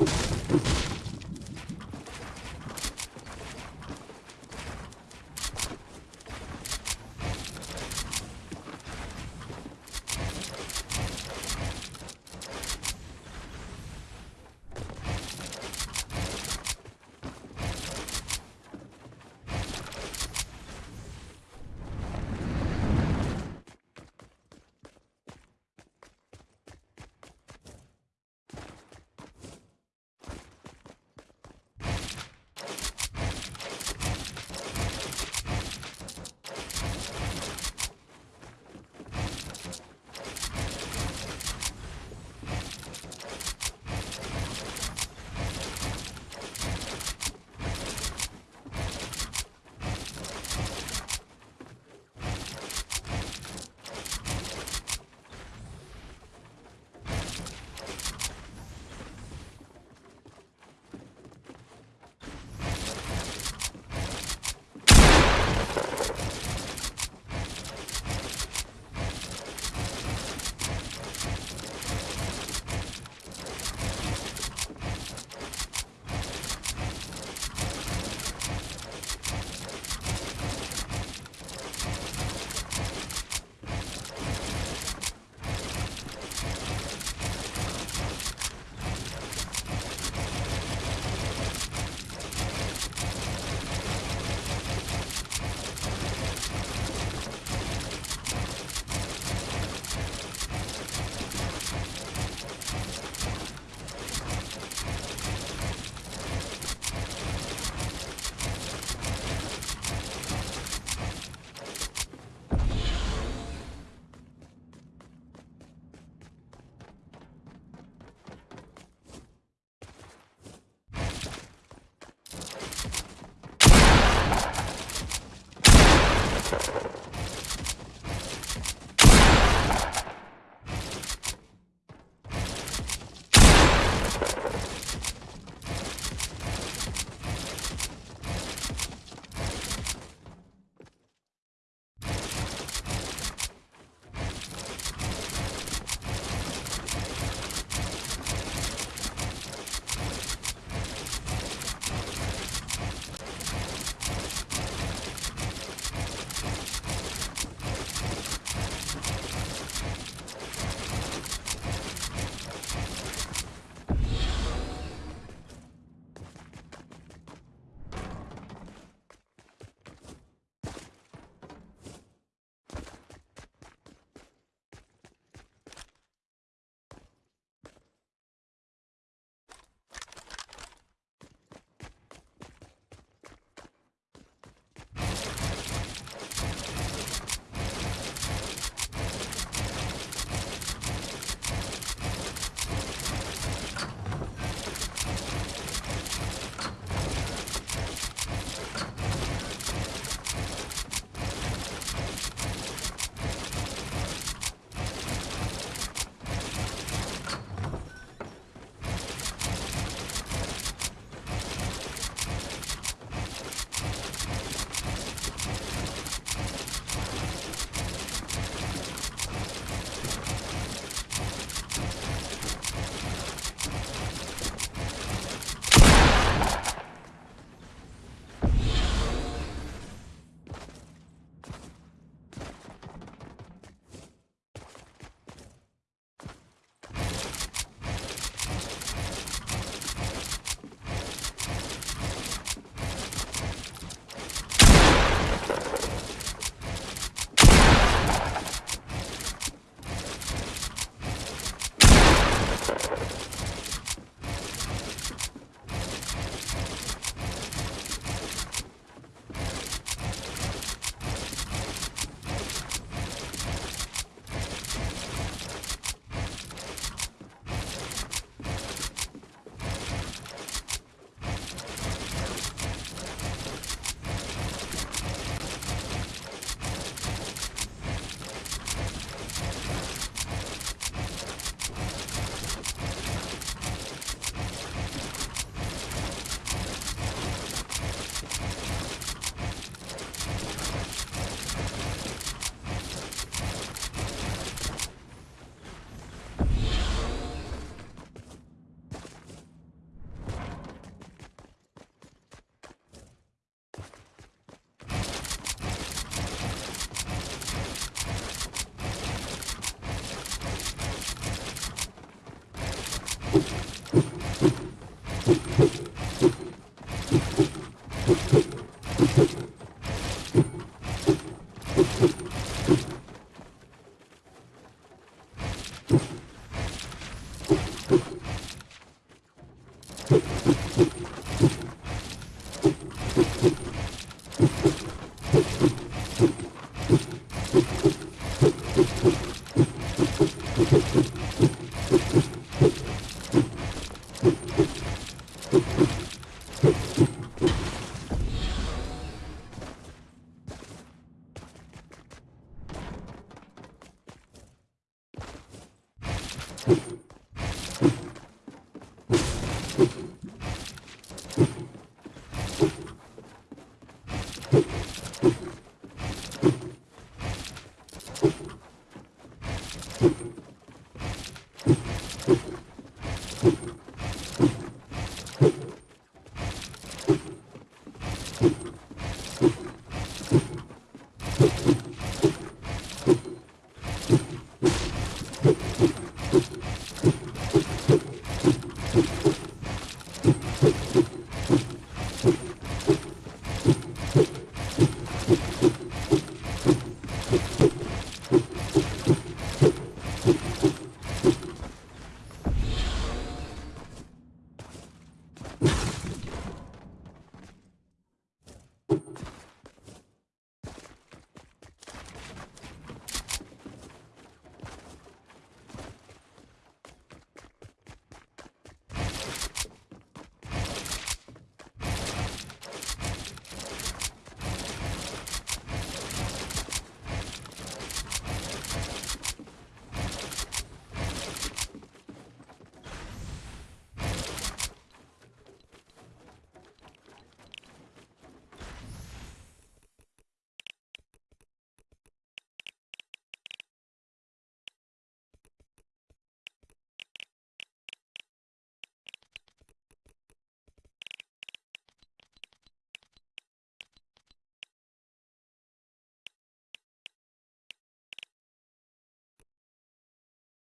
you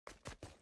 you